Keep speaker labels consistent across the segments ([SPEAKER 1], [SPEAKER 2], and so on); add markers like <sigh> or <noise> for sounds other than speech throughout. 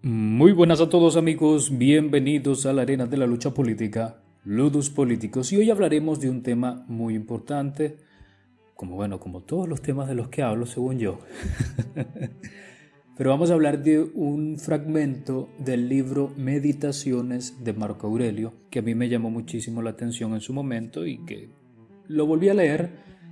[SPEAKER 1] Muy buenas a todos amigos, bienvenidos a la arena de la lucha política, Ludus Políticos, y hoy hablaremos de un tema muy importante, como bueno, como todos los temas de los que hablo, según yo. <laughs> Pero vamos a hablar de un fragmento del libro Meditaciones de Marco Aurelio, que a mí me llamó muchísimo la atención en su momento y que lo volví a leer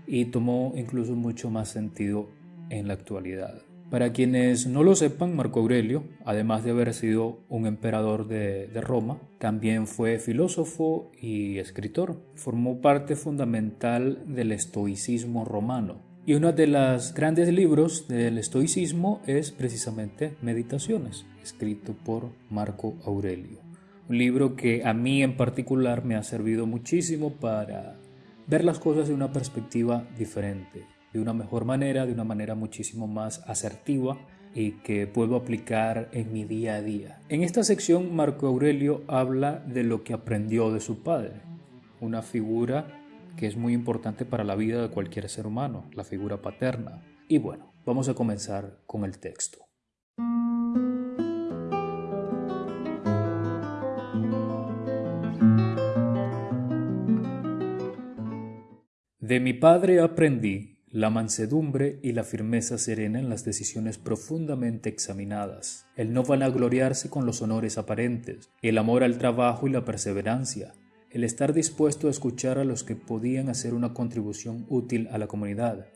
[SPEAKER 1] y tomó incluso mucho más sentido en la actualidad. Para quienes no lo sepan, Marco Aurelio, además de haber sido un emperador de, Roma, también fue filósofo y escritor. Formó parte fundamental del estoicismo romano. Y uno de los grandes libros del estoicismo es precisamente Meditaciones, escrito por Marco Aurelio. Un libro que a mí en particular me ha servido muchísimo para ver las cosas de una perspectiva diferente de una mejor manera, de una manera muchísimo más asertiva y que puedo aplicar en mi día a día. En esta sección Marco Aurelio habla de lo que aprendió de su padre, una figura que es muy importante para la vida de cualquier ser humano, la figura paterna. Y bueno, vamos a comenzar con el texto. De mi padre aprendí la mansedumbre y la firmeza serena en las decisiones profundamente examinadas, el no vanagloriarse con los honores aparentes, el amor al trabajo y la perseverancia, el estar dispuesto a escuchar a los que podían hacer una contribución útil a la comunidad,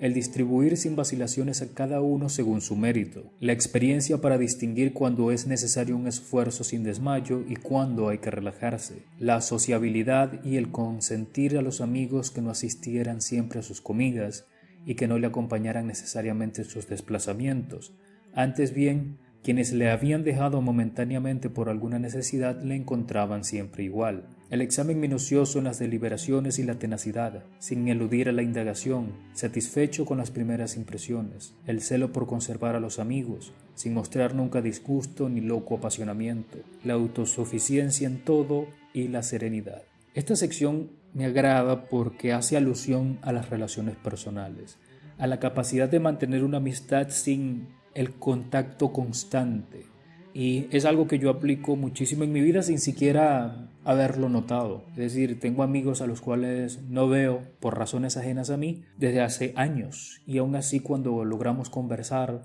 [SPEAKER 1] el distribuir sin vacilaciones a cada uno según su mérito, la experiencia para distinguir cuando es necesario un esfuerzo sin desmayo y cuándo hay que relajarse, la sociabilidad y el consentir a los amigos que no asistieran siempre a sus comidas y que no le acompañaran necesariamente en sus desplazamientos, antes bien quienes le habían dejado momentáneamente por alguna necesidad le encontraban siempre igual. El examen minucioso en las deliberaciones y la tenacidad, sin eludir a la indagación, satisfecho con las primeras impresiones, el celo por conservar a los amigos, sin mostrar nunca disgusto ni loco apasionamiento, la autosuficiencia en todo y la serenidad. Esta sección me agrada porque hace alusión a las relaciones personales, a la capacidad de mantener una amistad sin el contacto constante. Y es algo que yo aplico muchísimo en mi vida sin siquiera haberlo notado. Es decir, tengo amigos a los cuales no veo por razones ajenas a mí desde hace años. Y aún así cuando logramos conversar,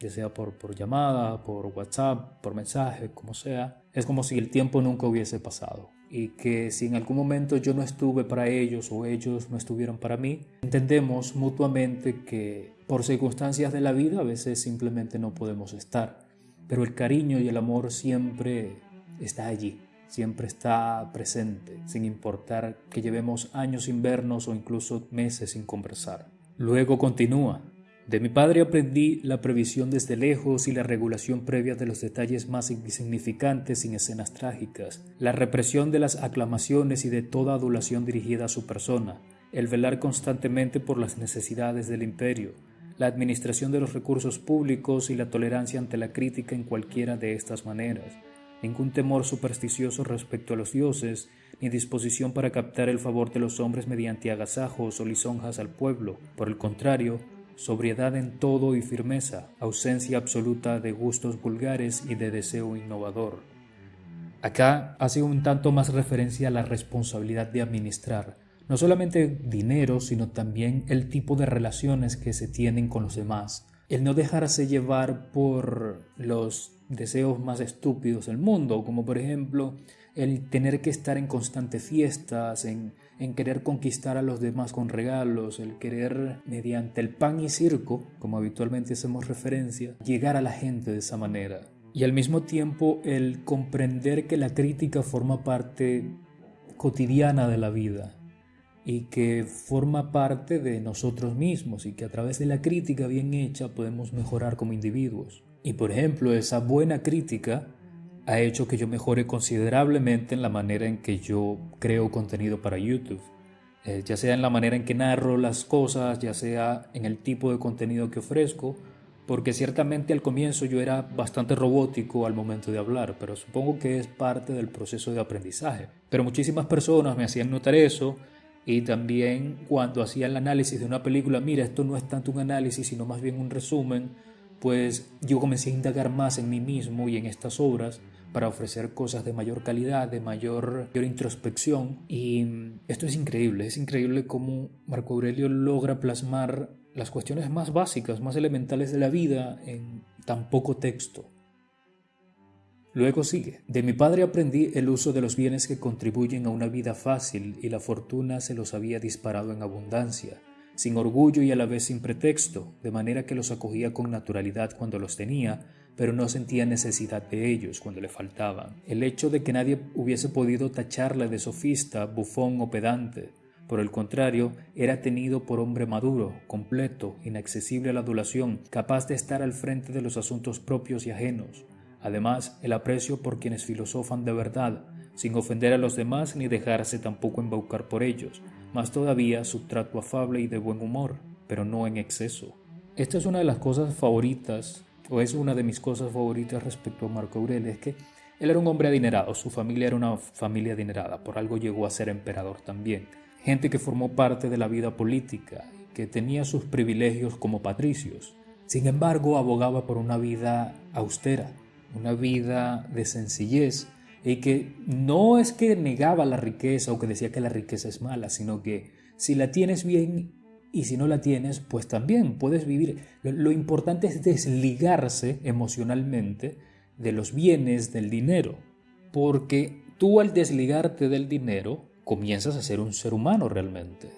[SPEAKER 1] ya sea por, por llamada, por WhatsApp, por mensaje, como sea, es como si el tiempo nunca hubiese pasado y que si en algún momento yo no estuve para ellos o ellos no estuvieron para mí, entendemos mutuamente que por circunstancias de la vida a veces simplemente no podemos estar, pero el cariño y el amor siempre está allí, siempre está presente, sin importar que llevemos años sin vernos o incluso meses sin conversar. Luego continúa, de mi padre aprendí la previsión desde lejos y la regulación previa de los detalles más insignificantes sin escenas trágicas, la represión de las aclamaciones y de toda adulación dirigida a su persona, el velar constantemente por las necesidades del imperio, la administración de los recursos públicos y la tolerancia ante la crítica en cualquiera de estas maneras, ningún temor supersticioso respecto a los dioses, ni disposición para captar el favor de los hombres mediante agasajos o lisonjas al pueblo, por el contrario, sobriedad en todo y firmeza, ausencia absoluta de gustos vulgares y de deseo innovador. Acá hace un tanto más referencia a la responsabilidad de administrar, no solamente dinero, sino también el tipo de relaciones que se tienen con los demás. El no dejarse llevar por los deseos más estúpidos del mundo, como por ejemplo el tener que estar en constantes fiestas, en, en, querer conquistar a los demás con regalos, el querer mediante el pan y circo, como habitualmente hacemos referencia, llegar a la gente de esa manera. Y al mismo tiempo el comprender que la crítica forma parte cotidiana de la vida y que forma parte de nosotros mismos y que a través de la crítica bien hecha podemos mejorar como individuos. Y por ejemplo, esa buena crítica ha hecho que yo mejore considerablemente en la manera en que yo creo contenido para YouTube. Eh, ya sea en la manera en que narro las cosas, ya sea en el tipo de contenido que ofrezco, porque ciertamente al comienzo yo era bastante robótico al momento de hablar, pero supongo que es parte del proceso de aprendizaje. Pero muchísimas personas me hacían notar eso y también cuando hacía el análisis de una película, mira, esto no es tanto un análisis, sino más bien un resumen, pues yo comencé a indagar más en mí mismo y en estas obras para ofrecer cosas de mayor calidad, de mayor, mayor, introspección. Y esto es increíble, es increíble cómo Marco Aurelio logra plasmar las cuestiones más básicas, más elementales de la vida en tan poco texto. Luego sigue, de mi padre aprendí el uso de los bienes que contribuyen a una vida fácil y la fortuna se los había disparado en abundancia, sin orgullo y a la vez sin pretexto, de manera que los acogía con naturalidad cuando los tenía, pero no sentía necesidad de ellos cuando le faltaban. El hecho de que nadie hubiese podido tacharle de sofista, bufón o pedante, por el contrario, era tenido por hombre maduro, completo, inaccesible a la adulación, capaz de estar al frente de los asuntos propios y ajenos. Además, el aprecio por quienes filosofan de verdad, sin ofender a los demás ni dejarse tampoco embaucar por ellos, más todavía su trato afable y de buen humor, pero no en exceso. Esta es una de las cosas favoritas, o es una de mis cosas favoritas respecto a Marco Aurelio, es que él era un hombre adinerado, su familia era una familia adinerada, por algo llegó a ser emperador también gente que formó parte de la vida política, que tenía sus privilegios como patricios. Sin embargo, abogaba por una vida austera, una vida de sencillez, y que no es que negaba la riqueza o que decía que la riqueza es mala, sino que si la tienes bien y si no la tienes, pues también puedes vivir. Lo importante es desligarse emocionalmente de los bienes, del dinero, porque tú al desligarte del dinero, comienzas a ser un ser humano realmente.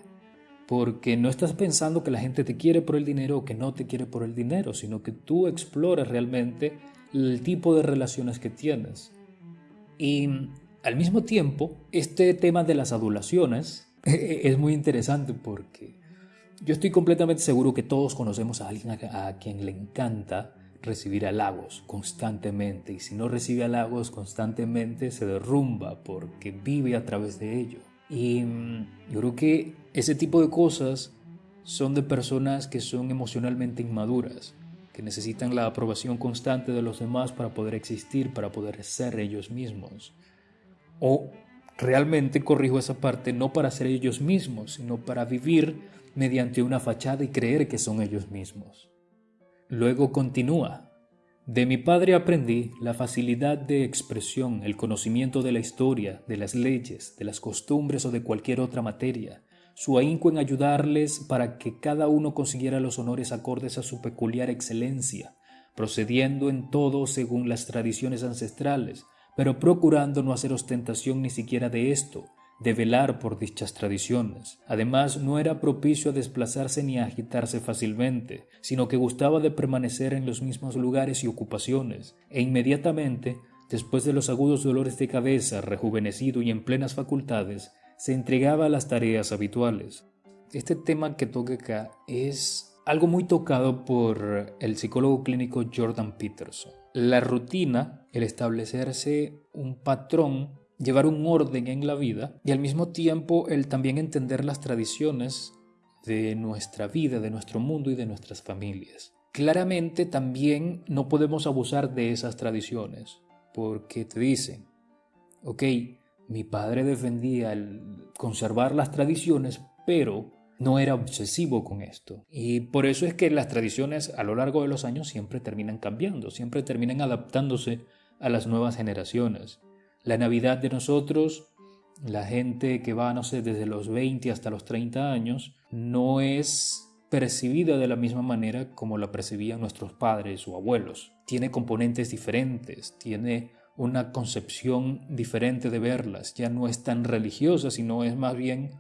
[SPEAKER 1] Porque no estás pensando que la gente te quiere por el dinero o que no te quiere por el dinero, sino que tú exploras realmente el tipo de relaciones que tienes. Y al mismo tiempo, este tema de las adulaciones <laughs> es muy interesante porque yo estoy completamente seguro que todos conocemos a alguien a quien le encanta recibir halagos constantemente y si no recibe halagos constantemente se derrumba porque vive a través de ello. Y yo creo que ese tipo de cosas son de personas que son emocionalmente inmaduras, necesitan la aprobación constante de los demás para poder existir, para poder ser ellos mismos. O realmente corrijo esa parte no para ser ellos mismos, sino para vivir mediante una fachada y creer que son ellos mismos. Luego continúa. De mi padre aprendí la facilidad de expresión, el conocimiento de la historia, de las leyes, de las costumbres o de cualquier otra materia, su ahínco en ayudarles para que cada uno consiguiera los honores acordes a su peculiar excelencia, procediendo en todo según las tradiciones ancestrales, pero procurando no hacer ostentación ni siquiera de esto, de velar por dichas tradiciones. Además, no era propicio a desplazarse ni a agitarse fácilmente, sino que gustaba de permanecer en los mismos lugares y ocupaciones, e inmediatamente, después de los agudos dolores de cabeza, rejuvenecido y en plenas facultades, se entregaba a las tareas habituales. Este tema que toca acá es algo muy tocado por el psicólogo clínico Jordan Peterson. La rutina, el establecerse un patrón llevar un orden en la vida y al mismo tiempo el también entender las tradiciones de nuestra vida, de nuestro mundo y de nuestras familias. Claramente también no podemos abusar de esas tradiciones, porque te dicen, ok, mi padre defendía el conservar las tradiciones, pero no era obsesivo con esto. Y por eso es que las tradiciones a lo largo de los años siempre terminan cambiando, siempre terminan adaptándose a las nuevas generaciones. La Navidad de nosotros, la gente que va, no sé, desde los 20 hasta los 30 años, no es percibida de la misma manera como la percibían nuestros padres o abuelos. Tiene componentes diferentes, tiene una concepción diferente de verlas, ya no es tan religiosa, sino es más bien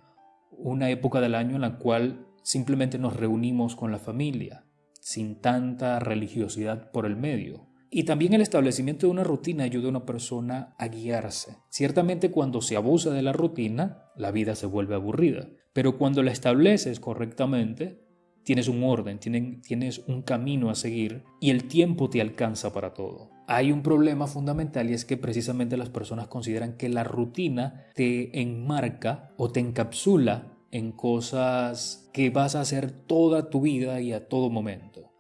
[SPEAKER 1] una época del año en la cual simplemente nos reunimos con la familia, sin tanta religiosidad por el medio. Y también el establecimiento de una rutina ayuda a una persona a guiarse. Ciertamente cuando se abusa de la rutina, la vida se vuelve aburrida, pero cuando la estableces correctamente, tienes un orden, tienes un camino a seguir y el tiempo te alcanza para todo. Hay un problema fundamental y es que precisamente las personas consideran que la rutina te enmarca o te encapsula en cosas que vas a hacer toda tu vida y a todo momento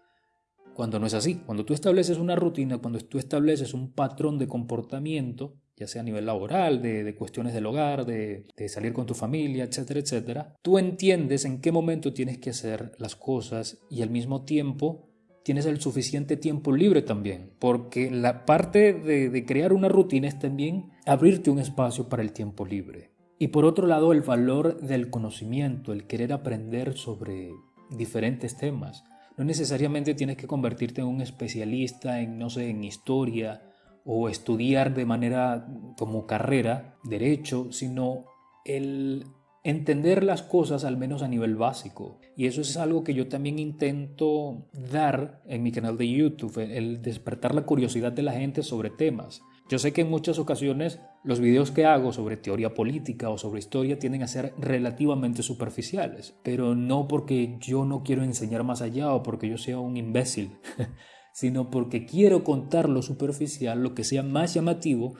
[SPEAKER 1] cuando no es así. Cuando tú estableces una rutina, cuando tú estableces un patrón de comportamiento, ya sea a nivel laboral, de, cuestiones del hogar, de, salir con tu familia, etcétera, etcétera, tú entiendes en qué momento tienes que hacer las cosas y al mismo tiempo tienes el suficiente tiempo libre también, porque la parte de, de, crear una rutina es también abrirte un espacio para el tiempo libre. Y por otro lado, el valor del conocimiento, el querer aprender sobre diferentes temas. No necesariamente tienes que convertirte en un especialista en, no sé, en historia o estudiar de manera como carrera, derecho, sino el entender las cosas al menos a nivel básico. Y eso es algo que yo también intento dar en mi canal de YouTube, el despertar la curiosidad de la gente sobre temas. Yo sé que en muchas ocasiones los videos que hago sobre teoría política o sobre historia tienden a ser relativamente superficiales, pero no porque yo no quiero enseñar más allá o porque yo sea un imbécil, <laughs> sino porque quiero contar lo superficial, lo que sea más llamativo,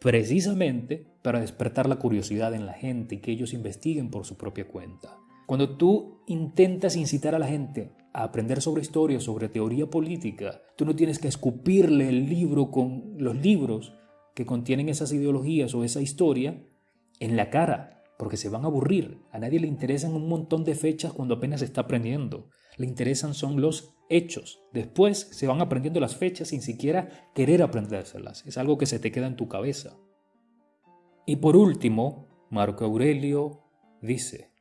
[SPEAKER 1] precisamente para despertar la curiosidad en la gente y que ellos investiguen por su propia cuenta. Cuando tú intentas incitar a la gente a aprender sobre historia, sobre teoría política, tú no tienes que escupirle el libro con los libros que contienen esas ideologías o esa historia en la cara, porque se van a aburrir. A nadie le interesan un montón de fechas cuando apenas está aprendiendo. Le interesan son los hechos. Después se van aprendiendo las fechas sin siquiera querer aprendérselas. Es algo que se te queda en tu cabeza. Y por último, Marco Aurelio dice,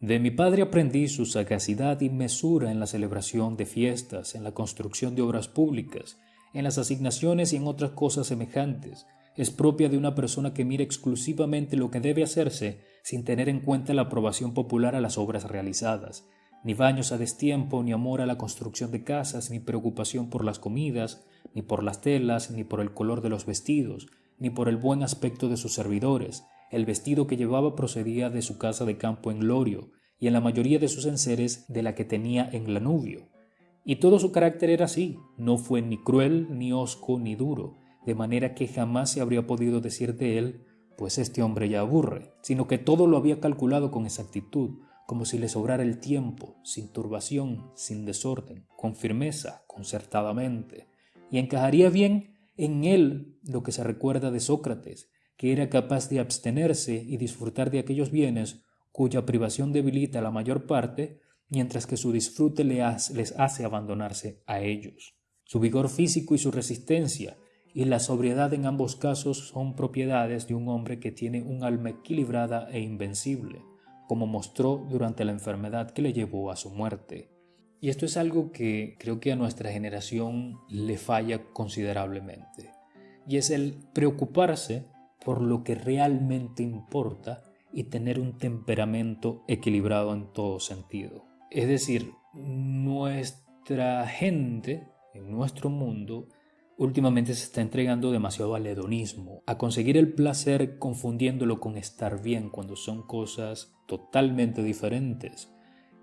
[SPEAKER 1] de mi padre aprendí su sagacidad y mesura en la celebración de fiestas, en la construcción de obras públicas, en las asignaciones y en otras cosas semejantes. Es propia de una persona que mira exclusivamente lo que debe hacerse sin tener en cuenta la aprobación popular a las obras realizadas. Ni baños a destiempo, ni amor a la construcción de casas, ni preocupación por las comidas, ni por las telas, ni por el color de los vestidos, ni por el buen aspecto de sus servidores, el vestido que llevaba procedía de su casa de campo en Lorio, y en la mayoría de sus enseres de la que tenía en Lanubio. Y todo su carácter era así, no fue ni cruel, ni hosco, ni duro, de manera que jamás se habría podido decir de él, pues este hombre ya aburre, sino que todo lo había calculado con exactitud, como si le sobrara el tiempo, sin turbación, sin desorden, con firmeza, concertadamente, y encajaría bien en él lo que se recuerda de Sócrates, que era capaz de abstenerse y disfrutar de aquellos bienes cuya privación debilita la mayor parte, mientras que su disfrute les hace abandonarse a ellos. Su vigor físico y su resistencia y la sobriedad en ambos casos son propiedades de un hombre que tiene un alma equilibrada e invencible, como mostró durante la enfermedad que le llevó a su muerte. Y esto es algo que creo que a nuestra generación le falla considerablemente, y es el preocuparse por lo que realmente importa y tener un temperamento equilibrado en todo sentido. Es decir, nuestra gente en nuestro mundo últimamente se está entregando demasiado al hedonismo, a conseguir el placer confundiéndolo con estar bien cuando son cosas totalmente diferentes.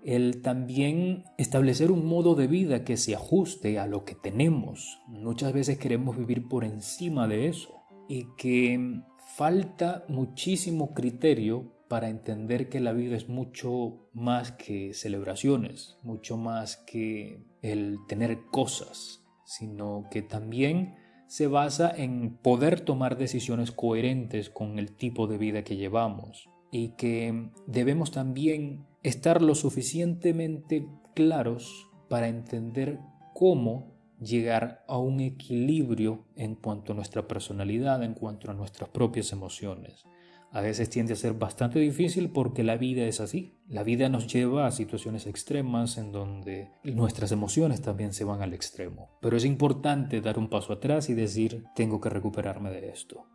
[SPEAKER 1] El también establecer un modo de vida que se ajuste a lo que tenemos. Muchas veces queremos vivir por encima de eso y que falta muchísimo criterio para entender que la vida es mucho más que celebraciones, mucho más que el tener cosas, sino que también se basa en poder tomar decisiones coherentes con el tipo de vida que llevamos y que debemos también estar lo suficientemente claros para entender cómo llegar a un equilibrio en cuanto a nuestra personalidad, en cuanto a nuestras propias emociones. A veces tiende a ser bastante difícil porque la vida es así. La vida nos lleva a situaciones extremas en donde nuestras emociones también se van al extremo. Pero es importante dar un paso atrás y decir, tengo que recuperarme de esto.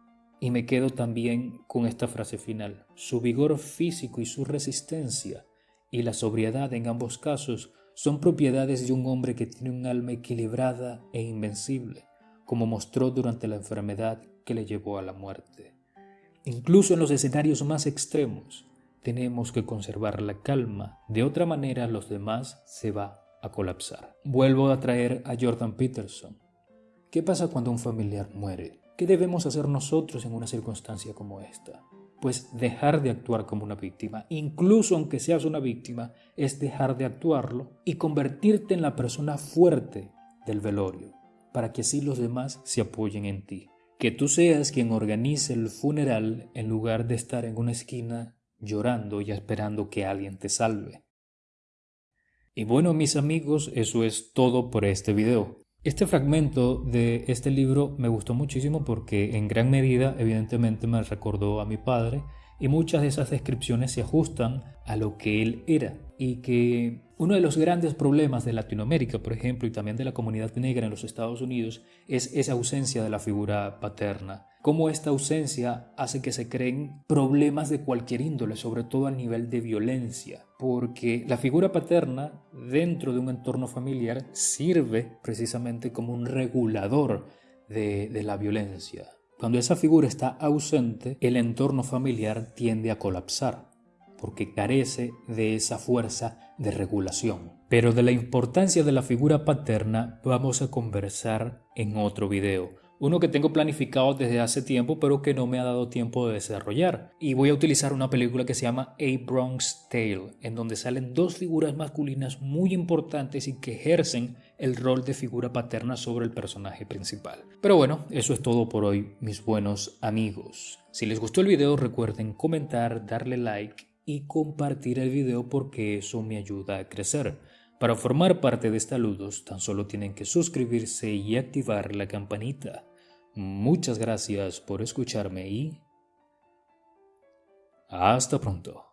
[SPEAKER 1] Y me quedo también con esta frase final. Su vigor físico y su resistencia y la sobriedad en ambos casos son propiedades de un hombre que tiene un alma equilibrada e invencible, como mostró durante la enfermedad que le llevó a la muerte. Incluso en los escenarios más extremos, tenemos que conservar la calma, de otra manera los demás se va a colapsar. Vuelvo a traer a Jordan Peterson. ¿Qué pasa cuando un familiar muere? ¿Qué debemos hacer nosotros en una circunstancia como esta? pues dejar de actuar como una víctima, incluso aunque seas una víctima, es dejar de actuarlo y convertirte en la persona fuerte del velorio, para que así los demás se apoyen en ti. Que tú seas quien organice el funeral en lugar de estar en una esquina llorando y esperando que alguien te salve. Y bueno mis amigos, eso es todo por este video. Este fragmento de este libro me gustó muchísimo porque en gran medida evidentemente me recordó a mi padre y muchas de esas descripciones se ajustan a lo que él era y que uno de los grandes problemas de Latinoamérica, por ejemplo, y también de la comunidad negra en los Estados Unidos es esa ausencia de la figura paterna. Cómo esta ausencia hace que se creen problemas de cualquier índole, sobre todo a nivel de violencia, porque la figura paterna dentro de un entorno familiar sirve precisamente como un regulador de, de la violencia. Cuando esa figura está ausente, el entorno familiar tiende a colapsar, porque carece de esa fuerza de regulación. Pero de la importancia de la figura paterna vamos a conversar en otro video uno que tengo planificado desde hace tiempo pero que no me ha dado tiempo de desarrollar. Y voy a utilizar una película que se llama A Bronx Tale, en donde salen dos figuras masculinas muy importantes y que ejercen el rol de figura paterna sobre el personaje principal. Pero bueno, eso es todo por hoy, mis buenos amigos. Si les gustó el video recuerden comentar, darle like y compartir el video porque eso me ayuda a crecer. Para formar parte de Estaludos tan solo tienen que suscribirse y activar la campanita. Muchas gracias por escucharme y hasta pronto.